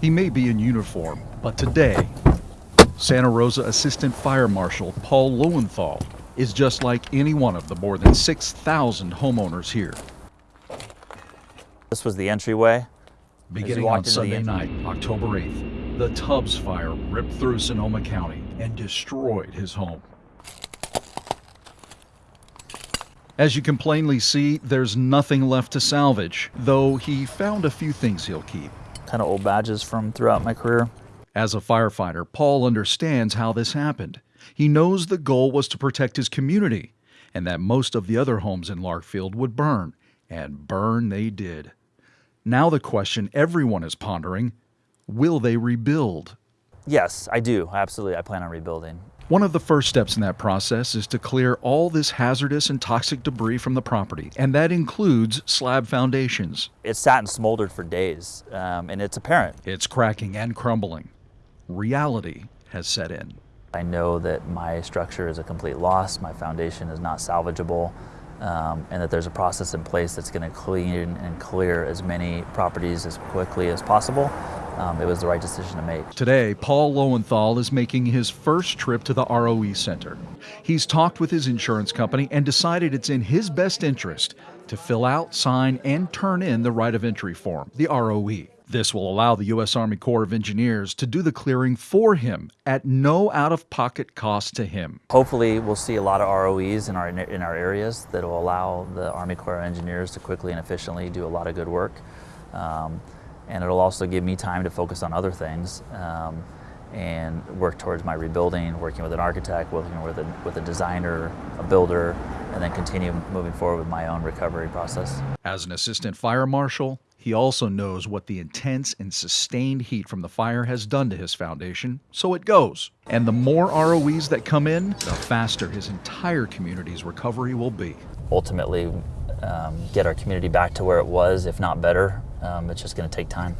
He may be in uniform, but today, Santa Rosa Assistant Fire Marshal Paul Lowenthal is just like any one of the more than 6,000 homeowners here. This was the entryway. Beginning on Sunday night, October 8th, the Tubbs fire ripped through Sonoma County and destroyed his home. As you can plainly see, there's nothing left to salvage, though he found a few things he'll keep. Kind of old badges from throughout my career. As a firefighter, Paul understands how this happened. He knows the goal was to protect his community and that most of the other homes in Larkfield would burn, and burn they did. Now, the question everyone is pondering will they rebuild? Yes, I do. Absolutely. I plan on rebuilding. One of the first steps in that process is to clear all this hazardous and toxic debris from the property, and that includes slab foundations. It sat and smoldered for days, um, and it's apparent. It's cracking and crumbling. Reality has set in. I know that my structure is a complete loss, my foundation is not salvageable, um, and that there's a process in place that's going to clean and clear as many properties as quickly as possible. Um, it was the right decision to make. Today, Paul Lowenthal is making his first trip to the ROE Center. He's talked with his insurance company and decided it's in his best interest to fill out, sign, and turn in the right of entry form, the ROE. This will allow the U.S. Army Corps of Engineers to do the clearing for him at no out of pocket cost to him. Hopefully, we'll see a lot of ROEs in our, in our areas that will allow the Army Corps of Engineers to quickly and efficiently do a lot of good work. Um, and it'll also give me time to focus on other things um, and work towards my rebuilding, working with an architect, working with a, with a designer, a builder, and then continue moving forward with my own recovery process. As an assistant fire marshal, he also knows what the intense and sustained heat from the fire has done to his foundation, so it goes. And the more ROEs that come in, the faster his entire community's recovery will be. Ultimately, um, get our community back to where it was, if not better. Um, it's just going to take time.